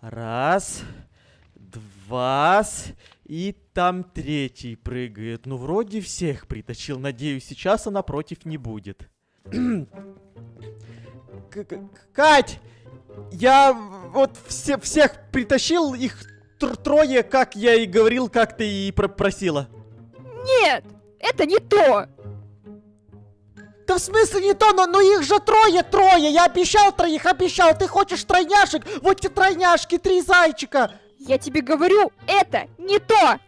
Раз, два, и там третий прыгает. Ну, вроде всех притащил. Надеюсь, сейчас она против не будет. Кать! Я вот все, всех притащил, их тр- трое, как я и говорил, как ты и про- просила. Нет, это не то. Да в смысле не то, но, но их же трое, трое. Я обещал троих, обещал. Ты хочешь тройняшек? Вот те тройняшки, три зайчика. Я тебе говорю, это не то.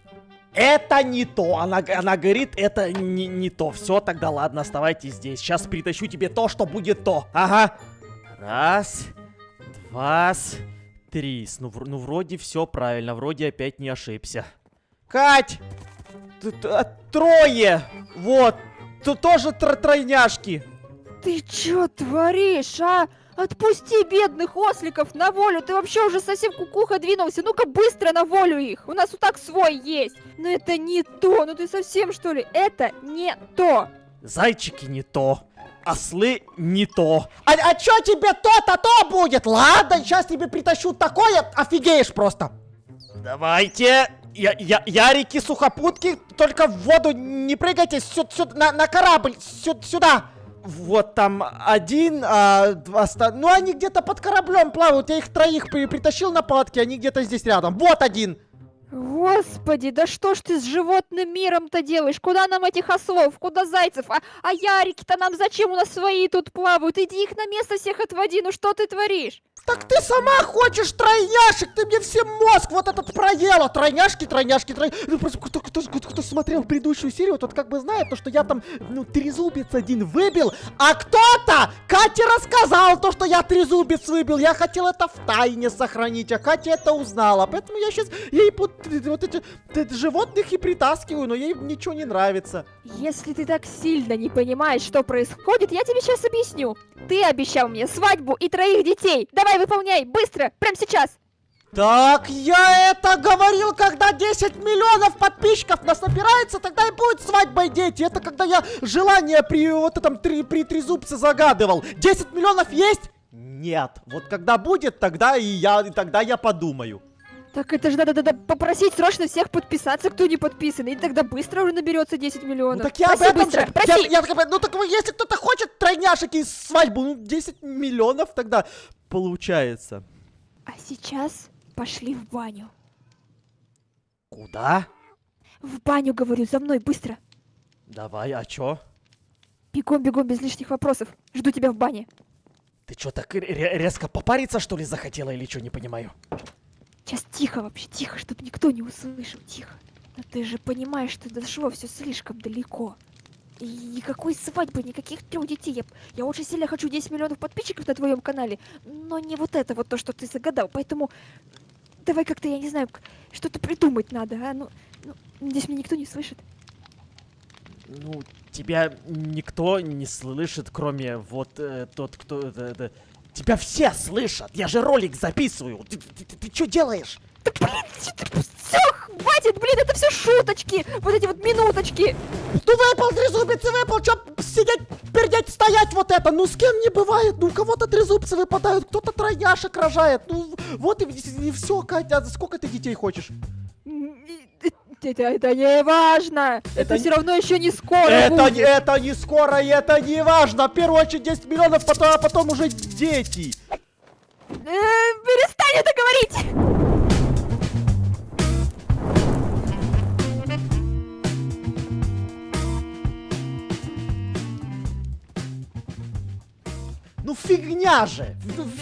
Это не то. Она, она говорит, это не, не то. Все, тогда ладно, оставайтесь здесь. Сейчас притащу тебе то, что будет то. Ага. Раз, два, три. Ну, ну вроде все правильно. Вроде опять не ошибся. Кать! т- т- а, Трое! Вот! Тут тоже тро- тройняшки. Ты чё творишь, а? Отпусти бедных осликов на волю. Ты вообще уже совсем кукуха двинулся. Ну-ка быстро на волю их. У нас вот так свой есть. Но это не то. Ну ты совсем что ли? Это не то. Зайчики не то. Ослы не то. А, а чё тебе то-то то будет? Ладно, сейчас тебе притащу такое, офигеешь просто. Давайте. Я, я, ярики, сухопутки, только в воду не прыгайте сю- сю- на, на корабль, сю- сюда. Вот там один, а два оста- Ну, они где-то под кораблем плавают. Я их троих при- притащил на палатке, они где-то здесь рядом. Вот один. Господи, да что ж ты с животным миром-то делаешь? Куда нам этих ослов? Куда зайцев? А, а ярики-то нам зачем? У нас свои тут плавают. Иди их на место всех отводи. Ну что ты творишь? Так ты сама хочешь тройняшек, ты мне все мозг вот этот проела. Тройняшки, тройняшки, тройняшки. Ну просто кто, кто, кто, кто смотрел предыдущую серию, тот как бы знает, то, что я там, ну, трезубец один выбил, а кто-то Кате рассказал то, что я трезубец выбил. Я хотел это в тайне сохранить, а Катя это узнала. Поэтому я сейчас ей под, вот эти животных и притаскиваю, но ей ничего не нравится. Если ты так сильно не понимаешь, что происходит, я тебе сейчас объясню. Ты обещал мне свадьбу и троих детей. Давай выполняй, быстро, прямо сейчас. Так, я это говорил, когда 10 миллионов подписчиков нас набирается, тогда и будет свадьба и дети. Это когда я желание при вот этом три, при трезубце загадывал. 10 миллионов есть? Нет. Вот когда будет, тогда и я, и тогда я подумаю. Так это же надо, надо попросить срочно всех подписаться, кто не подписан, и тогда быстро уже наберется 10 миллионов. Ну так я проси об этом быстро, же. проси. Я, я ну так если кто-то хочет тройняшек и свадьбу, ну 10 миллионов тогда. Получается. А сейчас пошли в баню. Куда? В баню, говорю, за мной, быстро. Давай, а чё? Бегом, бегом, без лишних вопросов. Жду тебя в бане. Ты чё так ре- резко попариться, что ли, захотела или чё, не понимаю? Сейчас тихо вообще, тихо, чтобы никто не услышал, тихо. Но ты же понимаешь, что дошло все слишком далеко. И никакой свадьбы, никаких трех детей. Я, я очень сильно хочу 10 миллионов подписчиков на твоем канале, но не вот это вот то, что ты загадал. Поэтому давай как-то, я не знаю, что-то придумать надо, а? Ну, ну, здесь меня никто не слышит. Ну, тебя никто не слышит, кроме вот э, тот, кто... это- это- Тебя все слышат! Я же ролик записываю! Ты, ты, ты- ты чё делаешь? Да блин, все, хватит, блин, это все шуточки, вот эти вот минуточки. Ну выпал трезубец и выпал, чё сидеть, пердеть, стоять вот это, ну с кем не бывает, ну у кого-то трезубцы выпадают, кто-то тройняшек рожает, ну вот и, все, Катя, а сколько ты детей хочешь? И- Это, это не важно. Это, Это все равно еще не скоро. это, будет. не- это не скоро, и это не важно! В первую очередь 10 миллионов, потом, а потом уже дети! Э, перестань это говорить! Ну фигня же,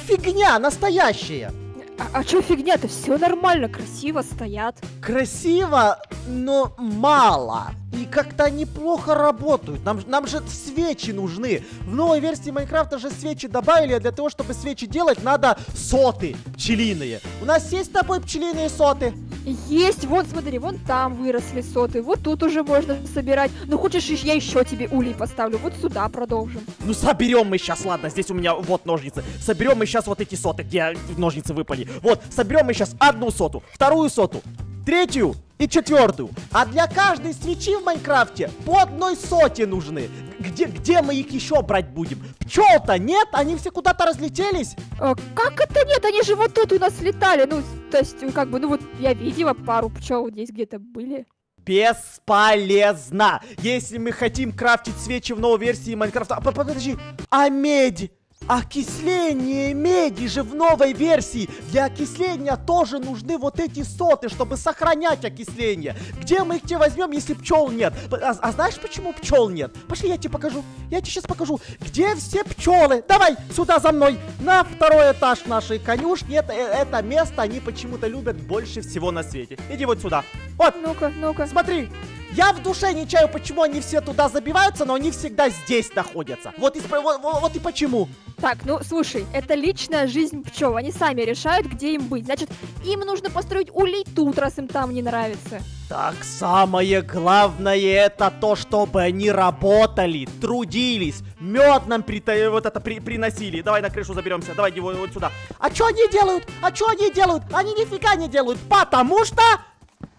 фигня настоящая. А, а чё фигня-то? Все нормально, красиво стоят. Красиво, но мало. И как-то они плохо работают. Нам, нам же свечи нужны. В новой версии Майнкрафта же свечи добавили, а для того, чтобы свечи делать, надо соты пчелиные. У нас есть с тобой пчелиные соты? Есть, вон, смотри, вон там выросли соты, вот тут уже можно собирать. Ну хочешь, я еще тебе улей поставлю, вот сюда продолжим. Ну соберем мы сейчас, ладно, здесь у меня вот ножницы. Соберем мы сейчас вот эти соты, где ножницы выпали. Вот, соберем мы сейчас одну соту, вторую соту, третью, и четвертую. А для каждой свечи в Майнкрафте по одной соте нужны. Где, где мы их еще брать будем? Пчел-то нет, они все куда-то разлетелись. А, как это нет? Они же вот тут у нас летали. Ну, то есть, как бы, ну вот я видела пару пчел здесь где-то были. Бесполезно. Если мы хотим крафтить свечи в новой версии Майнкрафта... А, подожди, а медь? Окисление меди же в новой версии. Для окисления тоже нужны вот эти соты, чтобы сохранять окисление. Где мы их тебе возьмем, если пчел нет? А, а знаешь, почему пчел нет? Пошли, я тебе покажу. Я тебе сейчас покажу. Где все пчелы? Давай сюда за мной. На второй этаж нашей конюшни. Это, э, это место они почему-то любят больше всего на свете. Иди вот сюда. Вот. Ну-ка, ну-ка. Смотри, я в душе не чаю, почему они все туда забиваются, но они всегда здесь находятся. Вот и, вот, вот и почему. Так, ну слушай, это личная жизнь пчел. Они сами решают, где им быть. Значит, им нужно построить улей тут, раз им там не нравится. Так самое главное это то, чтобы они работали, трудились, мед нам при, вот это при, приносили. Давай на крышу заберемся, давай его вот сюда. А что они делают? А что они делают? Они нифига не делают, потому что...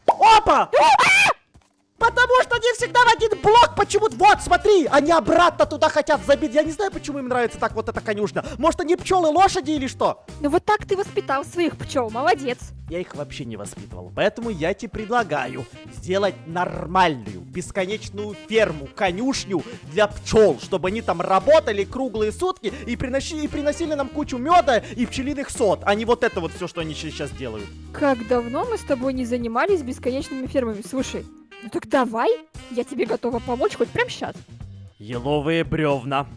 Опа! Потому что они всегда в один блок почему-то. Вот, смотри, они обратно туда хотят забить. Я не знаю, почему им нравится так вот эта конюшня. Может, они пчелы лошади или что? Ну вот так ты воспитал своих пчел, молодец. Я их вообще не воспитывал. Поэтому я тебе предлагаю сделать нормальную, бесконечную ферму, конюшню для пчел, чтобы они там работали круглые сутки и приносили, и приносили нам кучу меда и пчелиных сот, а не вот это вот все, что они сейчас делают. Как давно мы с тобой не занимались бесконечными фермами? Слушай, ну так давай, я тебе готова помочь хоть прямо сейчас. Еловые бревна,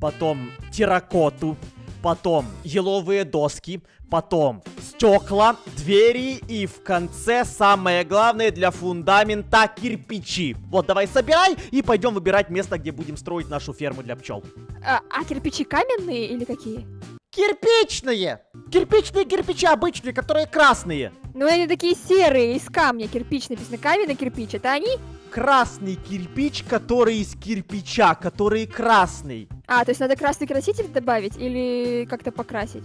потом терракоту, потом еловые доски, потом стекла, двери и в конце самое главное для фундамента кирпичи. Вот давай собирай и пойдем выбирать место, где будем строить нашу ферму для пчел. А, а кирпичи каменные или какие? Кирпичные! Кирпичные кирпичи обычные, которые красные. Ну они такие серые, из камня кирпич написано. Каменный кирпич, это они? Красный кирпич, который из кирпича, который красный. А, то есть надо красный краситель добавить или как-то покрасить?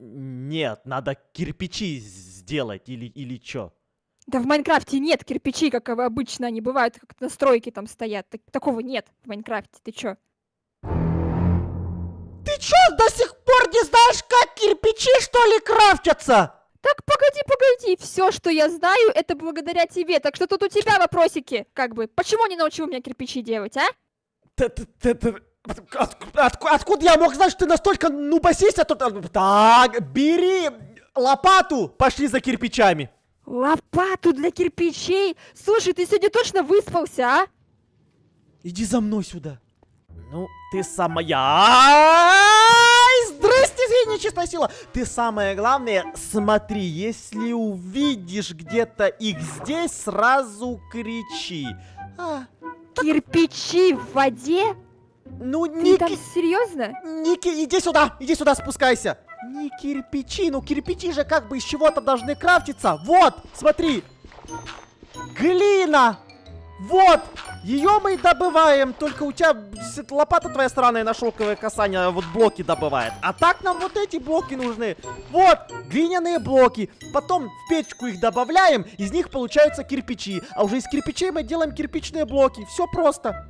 Нет, надо кирпичи сделать или, или что? Да в Майнкрафте нет кирпичей, как обычно они бывают, как на стройке там стоят. Так, такого нет в Майнкрафте, ты чё? Ты чё, до сих пор не знаешь, как кирпичи, что ли, крафтятся? Так, погоди, погоди, все, что я знаю, это благодаря тебе, так что тут у тебя вопросики, как бы. Почему не научил меня кирпичи делать, а? Откуда я мог знать, что ты настолько нубасись, а тут... Так, бери лопату, пошли за кирпичами. Лопату для кирпичей? Слушай, ты сегодня точно выспался, а? Иди за мной сюда. Ну, ты самая... Здрасте, нечистая сила. Ты самое главное, смотри, если увидишь где-то их здесь, сразу кричи. А, так... Кирпичи в воде? Ну, Ты не... там серьезно? Ники, иди сюда, иди сюда, спускайся. Не кирпичи, ну кирпичи же как бы из чего-то должны крафтиться. Вот, смотри. Глина. Вот! Ее мы добываем, только у тебя лопата твоя странная на шелковое касание вот блоки добывает. А так нам вот эти блоки нужны. Вот, глиняные блоки. Потом в печку их добавляем, из них получаются кирпичи. А уже из кирпичей мы делаем кирпичные блоки. Все просто.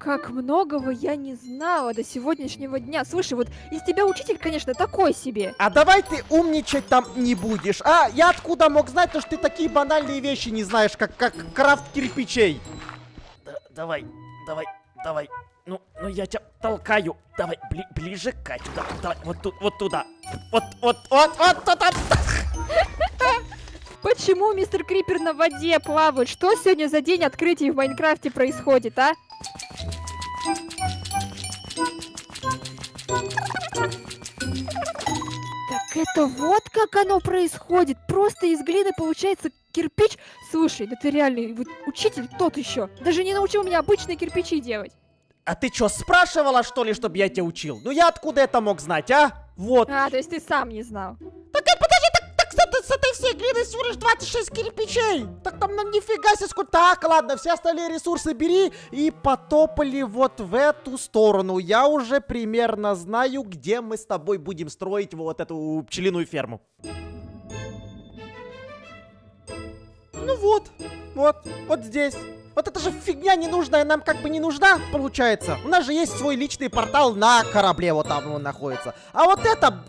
Как многого я не знала до сегодняшнего дня. Слушай, вот из тебя учитель, конечно, такой себе. А давай ты умничать там не будешь. А я откуда мог знать, то, что ты такие банальные вещи не знаешь, как, как крафт кирпичей? Да, давай, давай, давай. Ну, ну я тебя толкаю. Давай, бли ближе Катю. Да, давай, вот тут, вот туда. Вот, вот, вот, вот туда. Почему мистер Крипер на воде плавает? Что сегодня за день открытий в Майнкрафте происходит, а? Так это вот как оно происходит. Просто из глины получается кирпич. Слушай, да ты реальный вот учитель тот еще. Даже не научил меня обычные кирпичи делать. А ты что, спрашивала, что ли, чтобы я тебя учил? Ну я откуда это мог знать, а? Вот. А, то есть ты сам не знал. Так, э, так с этой всей глины всего лишь 26 кирпичей. Так там ну нифига себе. Так, ладно, все остальные ресурсы бери и потопали вот в эту сторону. Я уже примерно знаю, где мы с тобой будем строить вот эту пчелиную ферму. Ну вот, вот, вот здесь. Вот эта же фигня ненужная нам как бы не нужна, получается. У нас же есть свой личный портал на корабле, вот там он находится. А вот это